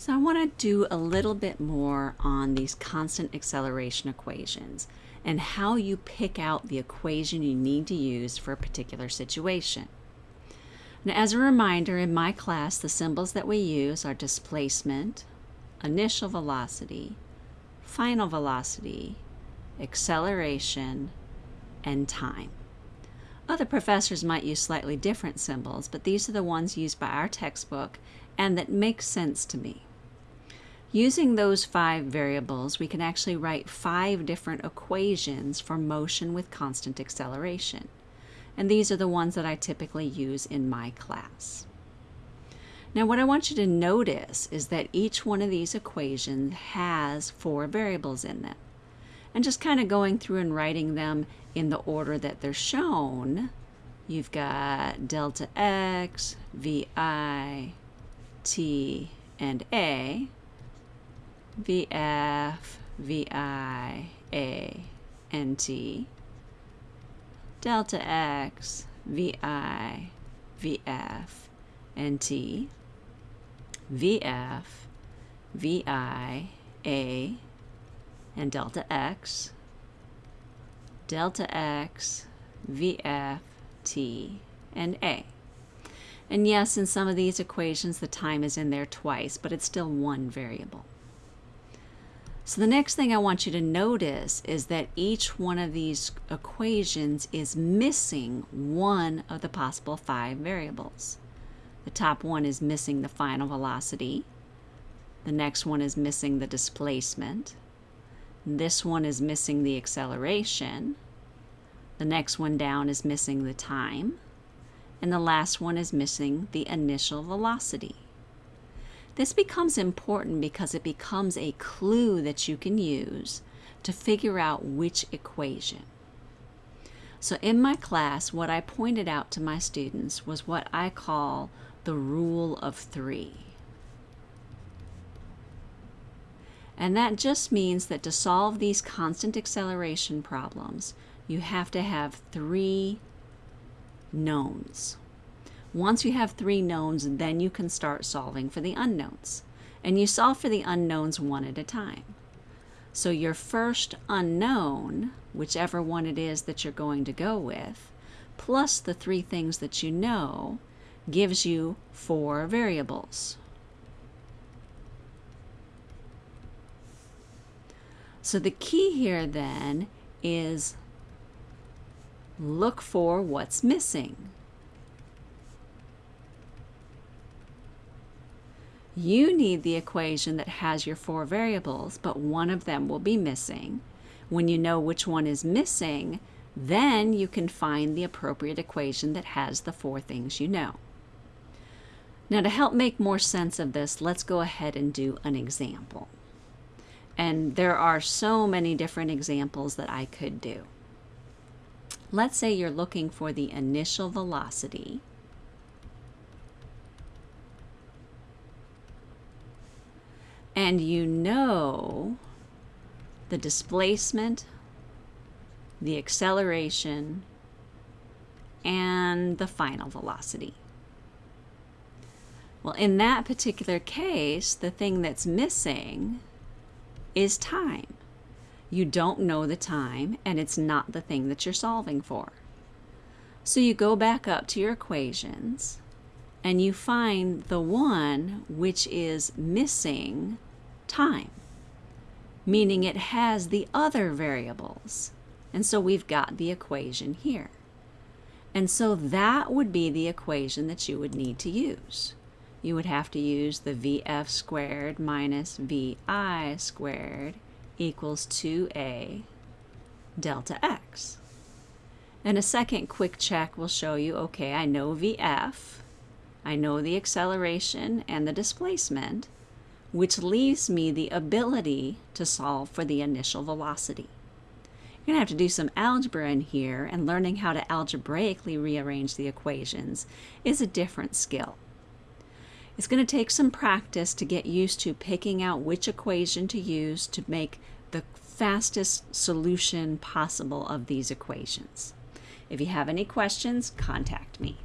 So I want to do a little bit more on these constant acceleration equations and how you pick out the equation you need to use for a particular situation. Now, as a reminder, in my class, the symbols that we use are displacement, initial velocity, final velocity, acceleration, and time. Other professors might use slightly different symbols, but these are the ones used by our textbook and that make sense to me. Using those five variables, we can actually write five different equations for motion with constant acceleration. And these are the ones that I typically use in my class. Now what I want you to notice is that each one of these equations has four variables in them. And just kind of going through and writing them in the order that they're shown, you've got delta x, vi, t, and a. VF, VI, A, delta X, VI, VF, and T, VF, VI, A, and delta X, delta X, VF, T, and A. And yes, in some of these equations, the time is in there twice, but it's still one variable. So the next thing I want you to notice is that each one of these equations is missing one of the possible five variables. The top one is missing the final velocity. The next one is missing the displacement. This one is missing the acceleration. The next one down is missing the time. And the last one is missing the initial velocity. This becomes important because it becomes a clue that you can use to figure out which equation. So in my class, what I pointed out to my students was what I call the rule of three. And that just means that to solve these constant acceleration problems, you have to have three knowns. Once you have three knowns, then you can start solving for the unknowns. And you solve for the unknowns one at a time. So your first unknown, whichever one it is that you're going to go with, plus the three things that you know, gives you four variables. So the key here then is look for what's missing. You need the equation that has your four variables, but one of them will be missing. When you know which one is missing, then you can find the appropriate equation that has the four things you know. Now to help make more sense of this, let's go ahead and do an example. And there are so many different examples that I could do. Let's say you're looking for the initial velocity and you know the displacement, the acceleration, and the final velocity. Well, in that particular case, the thing that's missing is time. You don't know the time, and it's not the thing that you're solving for. So you go back up to your equations, and you find the one which is missing time, meaning it has the other variables. And so we've got the equation here. And so that would be the equation that you would need to use. You would have to use the VF squared minus VI squared equals 2A delta X. And a second quick check will show you, okay, I know VF, I know the acceleration and the displacement, which leaves me the ability to solve for the initial velocity. You're going to have to do some algebra in here, and learning how to algebraically rearrange the equations is a different skill. It's going to take some practice to get used to picking out which equation to use to make the fastest solution possible of these equations. If you have any questions, contact me.